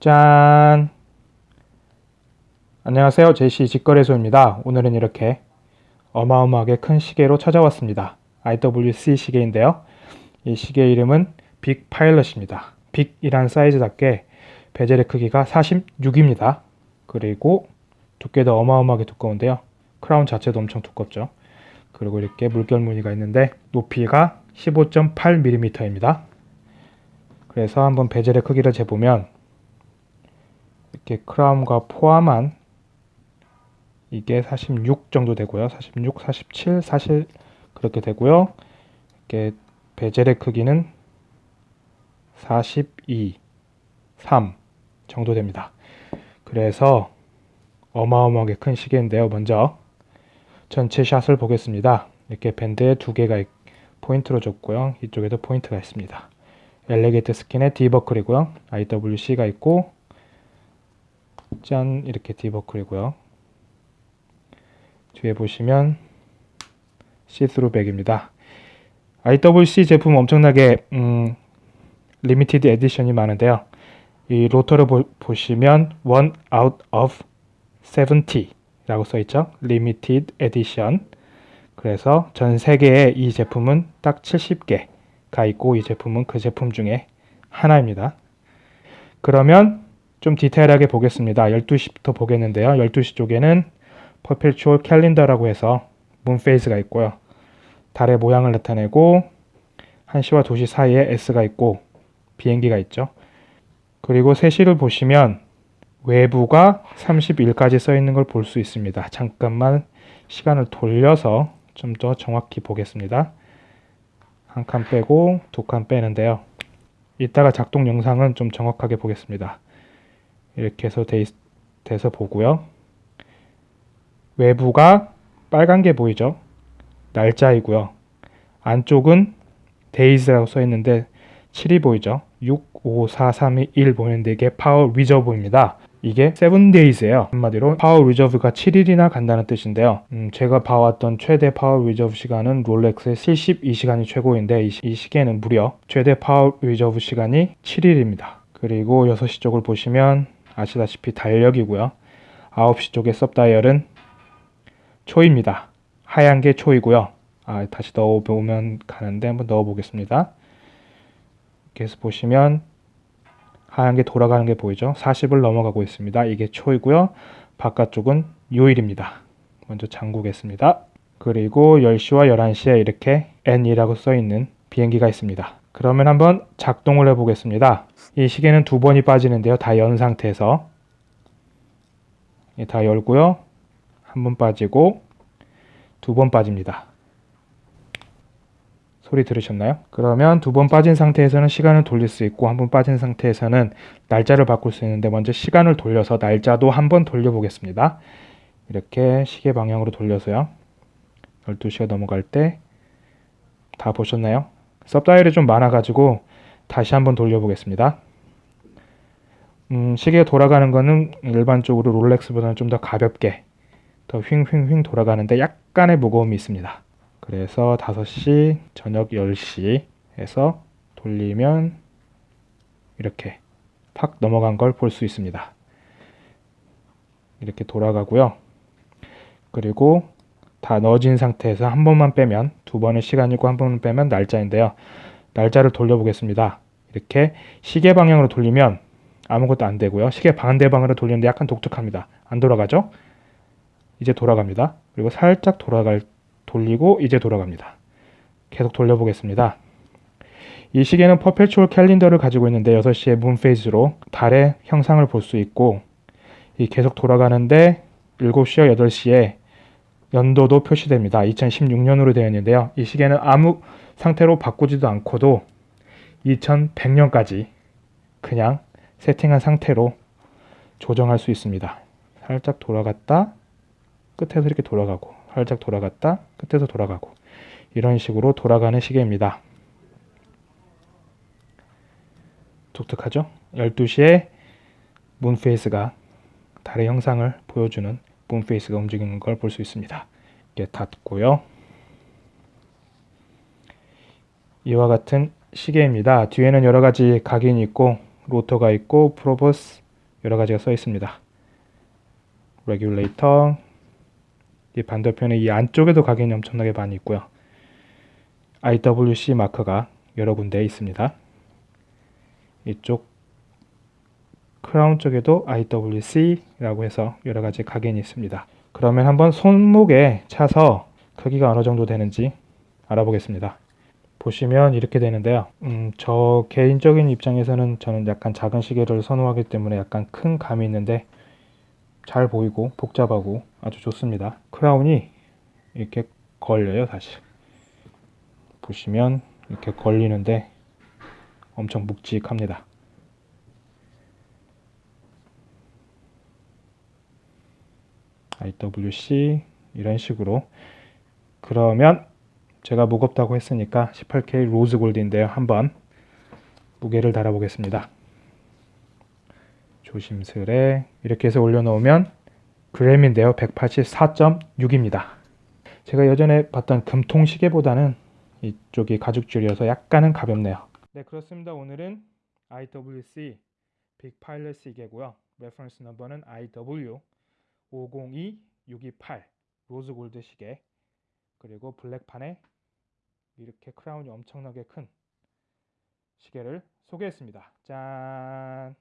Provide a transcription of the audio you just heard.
짠! 안녕하세요. 제시 직거래소입니다. 오늘은 이렇게 어마어마하게 큰 시계로 찾아왔습니다. IWC 시계인데요. 이 시계 이름은 빅 파일럿입니다. 빅이란 사이즈답게 베젤의 크기가 46입니다. 그리고 두께도 어마어마하게 두꺼운데요. 크라운 자체도 엄청 두껍죠. 그리고 이렇게 물결 무늬가 있는데 높이가 15.8mm입니다. 그래서 한번 베젤의 크기를 재보면 이렇게 크라운과 포함한 이게 46 정도 되고요. 46, 47 사실 그렇게 되고요. 이렇게 베젤의 크기는 42, 3 정도 됩니다. 그래서 어마어마하게 큰 시계인데요. 먼저 전체 샷을 보겠습니다. 이렇게 밴드에 두 개가 포인트로 줬고요. 이쪽에도 포인트가 있습니다. alligator skin에 D버클이고요. IWC가 있고 짠 이렇게 D버클이고요. 뒤에 보시면 see-through back입니다. IWC 제품 엄청나게 음, limited edition이 많은데요. 이 로터를 보, 시면 one out of 70 라고 써있죠. limited edition 그래서 전 세계에 이 제품은 딱 70개가 있고 이 제품은 그 제품 중에 하나입니다. 그러면 좀 디테일하게 보겠습니다. 12시부터 보겠는데요. 12시 쪽에는 퍼펠추얼 캘린더라고 해서 문페이스가 있고요. 달의 모양을 나타내고 1시와 2시 사이에 S가 있고 비행기가 있죠. 그리고 3시를 보시면 외부가 30일까지 써 있는 걸 볼 수 있습니다. 잠깐만 시간을 돌려서 좀 더 정확히 보겠습니다. 한 칸 빼고 두 칸 빼는데요. 이따가 작동 영상은 좀 정확하게 보겠습니다. 이렇게 해서 돼, 돼서 보고요. 외부가 빨간 게 보이죠? 날짜이고요. 안쪽은 days라고 써 있는데 7이 보이죠? 6, 5, 4, 3, 2, 1 보이는데 이게 power reserve입니다. 이게 7days예요. 한마디로 power reserve가 7일이나 간다는 뜻인데요. 음, 제가 봐왔던 최대 power reserve 시간은 롤렉스의 72시간이 최고인데 이, 이 시계는 무려 최대 power reserve 시간이 7일입니다. 그리고 6시 쪽을 보시면 아시다시피 달력이고요. 9시 쪽의 sub다이얼은 초입니다. 하얀 게 초이고요. 아, 다시 넣어보면 가는데 한번 넣어보겠습니다. 해서 보시면 하얀 게 돌아가는 게 보이죠? 40을 넘어가고 있습니다. 이게 초이고요. 바깥쪽은 요일입니다. 먼저 잠그겠습니다. 그리고 10시와 11시에 이렇게 N이라고 써있는 비행기가 있습니다. 그러면 한번 작동을 해보겠습니다. 이 시계는 두 번이 빠지는데요. 다 연 상태에서 다 열고요. 한 번 빠지고 두 번 빠집니다. 소리 들으셨나요? 그러면 두 번 빠진 상태에서는 시간을 돌릴 수 있고 한 번 빠진 상태에서는 날짜를 바꿀 수 있는데 먼저 시간을 돌려서 날짜도 한 번 돌려보겠습니다. 이렇게 시계 방향으로 돌려서요. 12시가 넘어갈 때 다 보셨나요? 섭다일이 좀 많아가지고 다시 한번 돌려보겠습니다. 음, 시계가 돌아가는 거는 일반적으로 롤렉스보다는 좀 더 가볍게 더 휙휙휙 돌아가는데 약간의 무거움이 있습니다. 그래서 5시, 저녁 10시 에서 돌리면 이렇게 팍 넘어간 걸 볼 수 있습니다. 이렇게 돌아가고요. 그리고 다 넣어진 상태에서 한 번만 빼면 두 번의 시간이고 한 번만 빼면 날짜인데요. 날짜를 돌려보겠습니다. 이렇게 시계 방향으로 돌리면 아무것도 안 되고요. 시계 반대 방으로 돌리는데 약간 독특합니다. 안 돌아가죠? 이제 돌아갑니다. 그리고 살짝 돌아갈 돌리고 이제 돌아갑니다. 계속 돌려보겠습니다. 이 시계는 퍼페추얼 캘린더를 가지고 있는데 6시에 문페이스로 달의 형상을 볼 수 있고 이 계속 돌아가는데 7시와 8시에 연도도 표시됩니다. 2016년으로 되어 있는데요. 이 시계는 아무 상태로 바꾸지도 않고도 2100년까지 그냥 세팅한 상태로 조정할 수 있습니다. 살짝 돌아갔다 끝에서 이렇게 돌아가고 살짝 돌아갔다 끝에서 돌아가고 이런 식으로 돌아가는 시계입니다. 독특하죠? 12시에 문페이스가 달의 형상을 보여주는 문페이스가 움직이는 걸 볼 수 있습니다. 이게 닫고요. 이와 같은 시계입니다. 뒤에는 여러 가지 각인이 있고 로터가 있고 Probus 여러 가지가 써 있습니다. regulator 이 반대편에 이 안쪽에도 각인이 엄청나게 많이 있고요. IWC 마크가 여러 군데 있습니다. 이쪽 크라운 쪽에도 IWC라고 해서 여러 가지 각인이 있습니다. 그러면 한번 손목에 차서 크기가 어느 정도 되는지 알아보겠습니다. 보시면 이렇게 되는데요. 음, 저 개인적인 입장에서는 저는 약간 작은 시계를 선호하기 때문에 약간 큰 감이 있는데 잘 보이고 복잡하고 아주 좋습니다. 크라운이 이렇게 걸려요, 사실. 보시면 이렇게 걸리는데 엄청 묵직합니다. IWC 이런 식으로 그러면 제가 무겁다고 했으니까 18K 로즈 골드인데요. 한번 무게를 달아 보겠습니다. 조심스레 이렇게 해서 올려놓으면 그램인데요. 184.6입니다. 제가 예전에 봤던 금통 시계보다는 이쪽이 가죽줄이어서 약간은 가볍네요. 네 그렇습니다. 오늘은 IWC Big Pilot 시계고요. reference number는 IW 502628 rose gold 시계 그리고 black판에 이렇게 crown이 엄청나게 큰 시계를 소개했습니다. 짠!